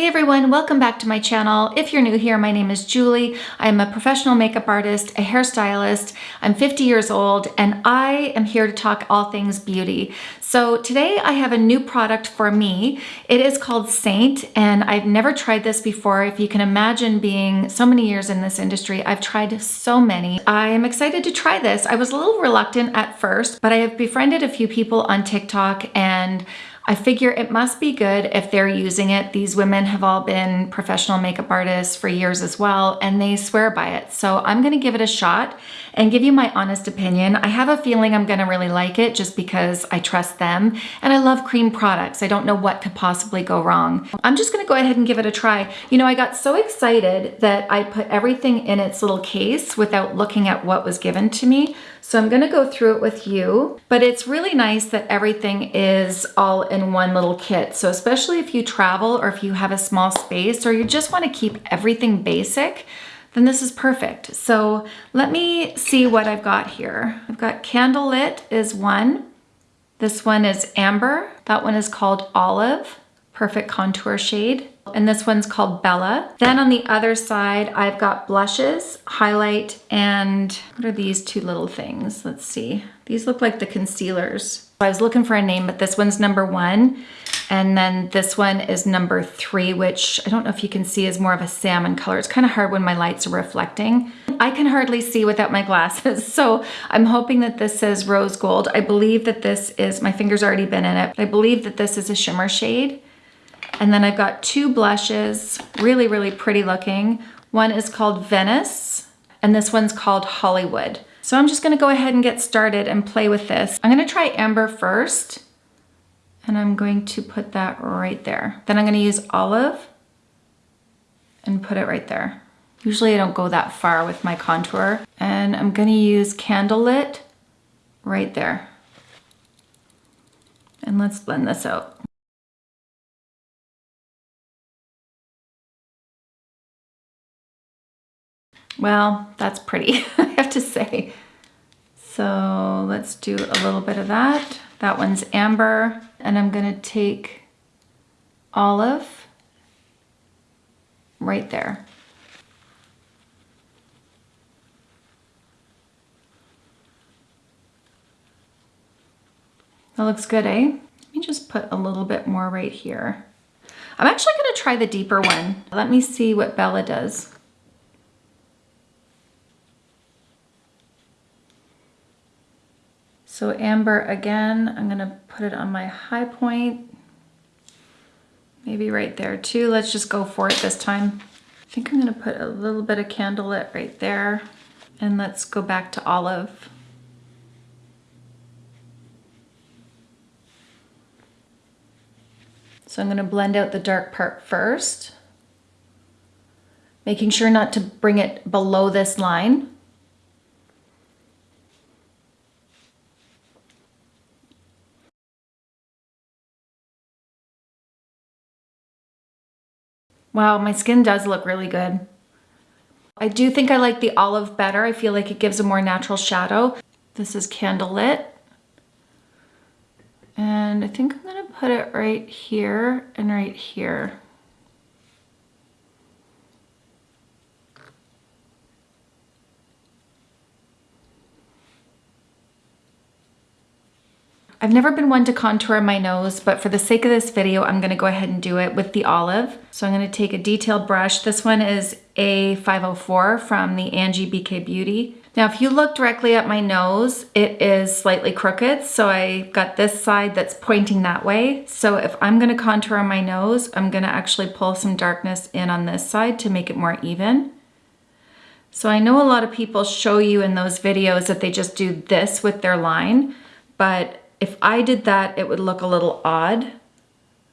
Hey everyone, welcome back to my channel. If you're new here, my name is Julie. I'm a professional makeup artist, a hairstylist. I'm 50 years old and I am here to talk all things beauty. So today I have a new product for me. It is called Seint and I've never tried this before. If you can imagine being so many years in this industry, I've tried so many. I am excited to try this. I was a little reluctant at first, but I have befriended a few people on TikTok and I figure it must be good if they're using it. These women have all been professional makeup artists for years as well, and they swear by it. So I'm gonna give it a shot and give you my honest opinion. I have a feeling I'm gonna really like it just because I trust them, and I love cream products. I don't know what could possibly go wrong. I'm just gonna go ahead and give it a try. You know, I got so excited that I put everything in its little case without looking at what was given to me. So I'm gonna go through it with you, but it's really nice that everything is all in one little kit. So especially if you travel or if you have a small space or you just wanna keep everything basic, then this is perfect. So let me see what I've got here. I've got Candlelit is one. This one is Amber. That one is called Olive, perfect contour shade and this one's called Bella. Then on the other side, I've got blushes, highlight, and what are these two little things? Let's see. These look like the concealers. I was looking for a name, but this one's number one. And then this one is number three, which I don't know if you can see is more of a salmon color. It's kind of hard when my lights are reflecting. I can hardly see without my glasses. So I'm hoping that this says rose gold. I believe that this is, my finger's already been in it. I believe that this is a shimmer shade. And then I've got two blushes, really, really pretty looking. One is called Venice, and this one's called Hollywood. So I'm just gonna go ahead and get started and play with this. I'm gonna try Amber first, and I'm going to put that right there. Then I'm gonna use Olive and put it right there. Usually I don't go that far with my contour. And I'm gonna use Candlelit right there. And let's blend this out. Well, that's pretty, I have to say. So let's do a little bit of that. That one's amber, and I'm gonna take olive right there. That looks good, eh? Let me just put a little bit more right here. I'm actually gonna try the deeper one. Let me see what Bella does. So amber again, I'm gonna put it on my high point, maybe right there too. Let's just go for it this time. I think I'm gonna put a little bit of candlelit right there and let's go back to olive. So I'm gonna blend out the dark part first, making sure not to bring it below this line. Wow, my skin does look really good. I do think I like the olive better. I feel like it gives a more natural shadow. This is Candlelit. And I think I'm gonna put it right here and right here. I've never been one to contour my nose, but for the sake of this video, I'm gonna go ahead and do it with the olive. So I'm gonna take a detailed brush. This one is A504 from the Angie BK Beauty. Now, if you look directly at my nose, it is slightly crooked. So I got this side that's pointing that way. So if I'm gonna contour on my nose, I'm gonna actually pull some darkness in on this side to make it more even. So I know a lot of people show you in those videos that they just do this with their line, but if I did that, it would look a little odd.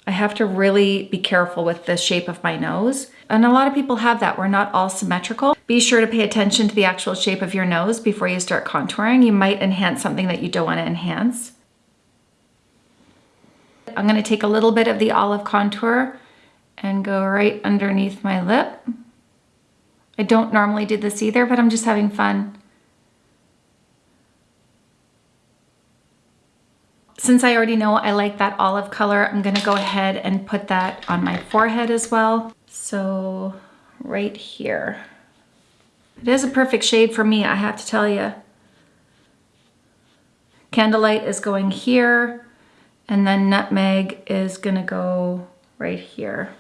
I have to really be careful with the shape of my nose. And a lot of people have that. We're not all symmetrical. Be sure to pay attention to the actual shape of your nose before you start contouring. You might enhance something that you don't want to enhance. I'm going to take a little bit of the olive contour and go right underneath my lip. I don't normally do this either, but I'm just having fun. Since I already know I like that olive color, I'm gonna go ahead and put that on my forehead as well. So right here. It is a perfect shade for me, I have to tell you. Candlelight is going here, and then Nutmeg is gonna go right here.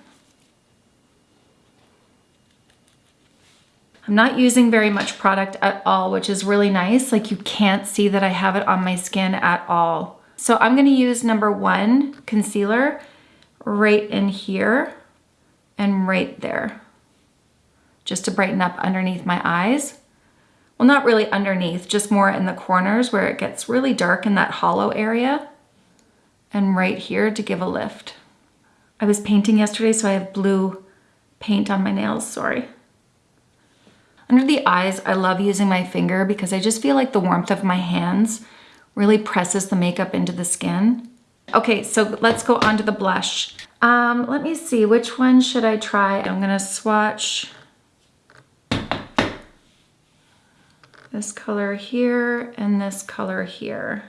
I'm not using very much product at all, which is really nice. Like you can't see that I have it on my skin at all. So I'm gonna use number one concealer right in here and right there, just to brighten up underneath my eyes. Well, not really underneath, just more in the corners where it gets really dark in that hollow area. And right here to give a lift. I was painting yesterday, so I have blue paint on my nails, sorry. Under the eyes, I love using my finger because I just feel like the warmth of my hands really presses the makeup into the skin. Okay, so let's go on to the blush. Um, let me see, which one should I try? I'm gonna swatch this color here and this color here.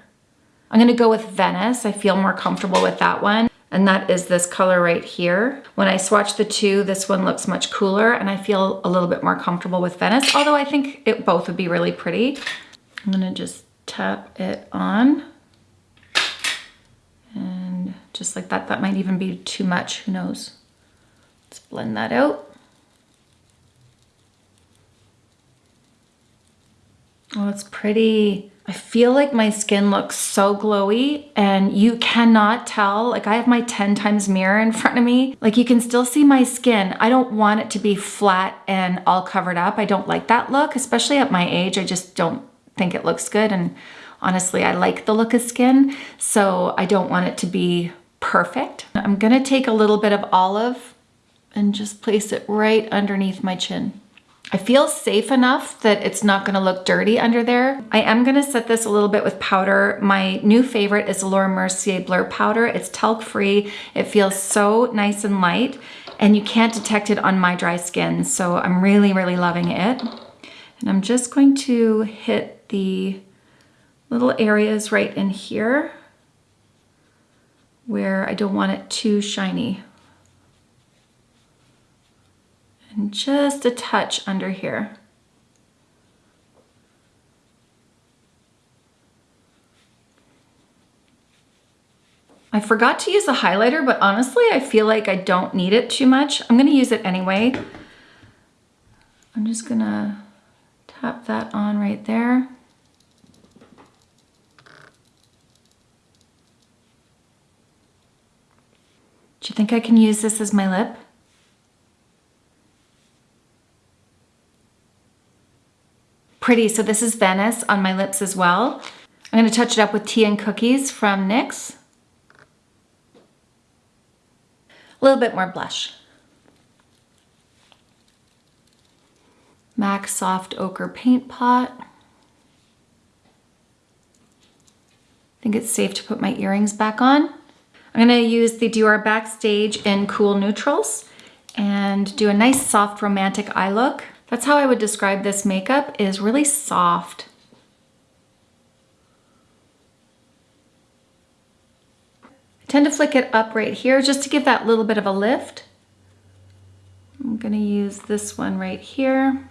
I'm gonna go with Venice. I feel more comfortable with that one and that is this color right here. When I swatch the two, this one looks much cooler and I feel a little bit more comfortable with Venice, although I think it both would be really pretty. I'm gonna just tap it on and just like that, that might even be too much, who knows. Let's blend that out. Oh, it's pretty. I feel like my skin looks so glowy and you cannot tell. Like I have my 10 times mirror in front of me. Like you can still see my skin. I don't want it to be flat and all covered up. I don't like that look, especially at my age. I just don't think it looks good. And honestly, I like the look of skin. So I don't want it to be perfect. I'm gonna take a little bit of olive and just place it right underneath my chin. I feel safe enough that it's not gonna look dirty under there. I am gonna set this a little bit with powder. My new favorite is Laura Mercier Blur Powder. It's talc free. It feels so nice and light and you can't detect it on my dry skin. So I'm really, really loving it. And I'm just going to hit the little areas right in here where I don't want it too shiny and just a touch under here. I forgot to use the highlighter, but honestly, I feel like I don't need it too much. I'm gonna use it anyway. I'm just gonna tap that on right there. Do you think I can use this as my lip? pretty. So this is Venice on my lips as well. I'm gonna touch it up with Tea and Cookies from NYX. A little bit more blush. MAC Soft Ochre Paint Pot. I think it's safe to put my earrings back on. I'm gonna use the Dior Backstage in Cool Neutrals and do a nice soft romantic eye look. That's how I would describe this makeup is really soft. I tend to flick it up right here just to give that little bit of a lift. I'm gonna use this one right here.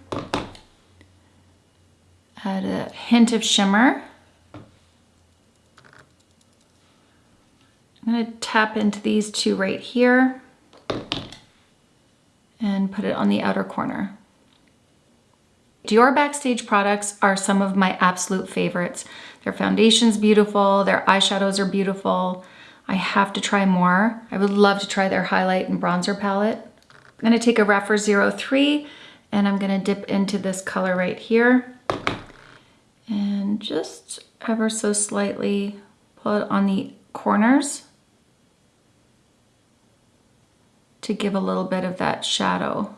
Add a hint of shimmer. Gonna tap into these two right here and put it on the outer corner. Dior Backstage products are some of my absolute favorites. Their foundation's beautiful, their eyeshadows are beautiful. I have to try more. I would love to try their highlight and bronzer palette. I'm gonna take a Rephr 03 and I'm gonna dip into this color right here and just ever so slightly pull it on the corners to give a little bit of that shadow.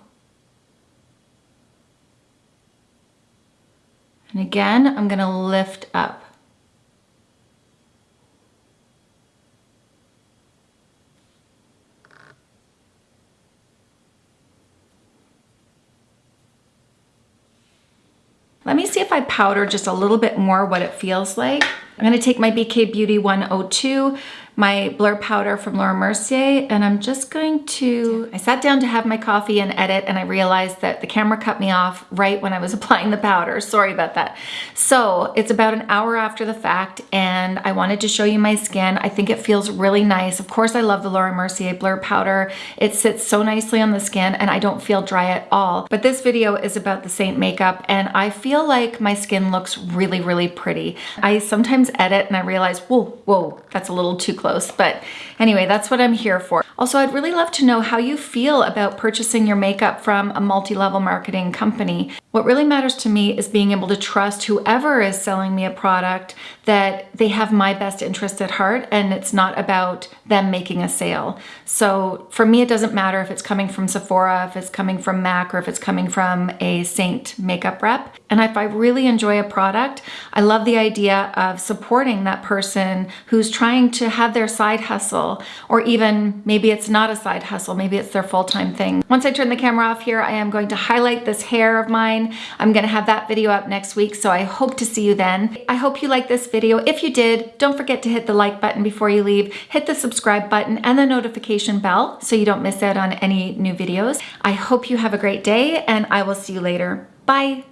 And again, I'm gonna lift up. Let me see if I powder just a little bit more what it feels like. I'm gonna take my BK Beauty 102 my blur powder from Laura Mercier and I'm just going to, I sat down to have my coffee and edit and I realized that the camera cut me off right when I was applying the powder. Sorry about that. So it's about an hour after the fact and I wanted to show you my skin. I think it feels really nice. Of course I love the Laura Mercier blur powder. It sits so nicely on the skin and I don't feel dry at all. But this video is about the Seint makeup and I feel like my skin looks really, really pretty. I sometimes edit and I realize, whoa, whoa, that's a little too close close. But anyway, that's what I'm here for. Also, I'd really love to know how you feel about purchasing your makeup from a multi-level marketing company. What really matters to me is being able to trust whoever is selling me a product that they have my best interest at heart and it's not about them making a sale. So for me, it doesn't matter if it's coming from Sephora, if it's coming from MAC, or if it's coming from a Seint makeup rep. And if I really enjoy a product, I love the idea of supporting that person who's trying to have their side hustle, or even maybe it's not a side hustle, maybe it's their full-time thing. Once I turn the camera off here, I am going to highlight this hair of mine. I'm gonna have that video up next week, so I hope to see you then. I hope you like this video. If you did, don't forget to hit the like button before you leave, hit the subscribe button and the notification bell so you don't miss out on any new videos. I hope you have a great day and I will see you later. Bye.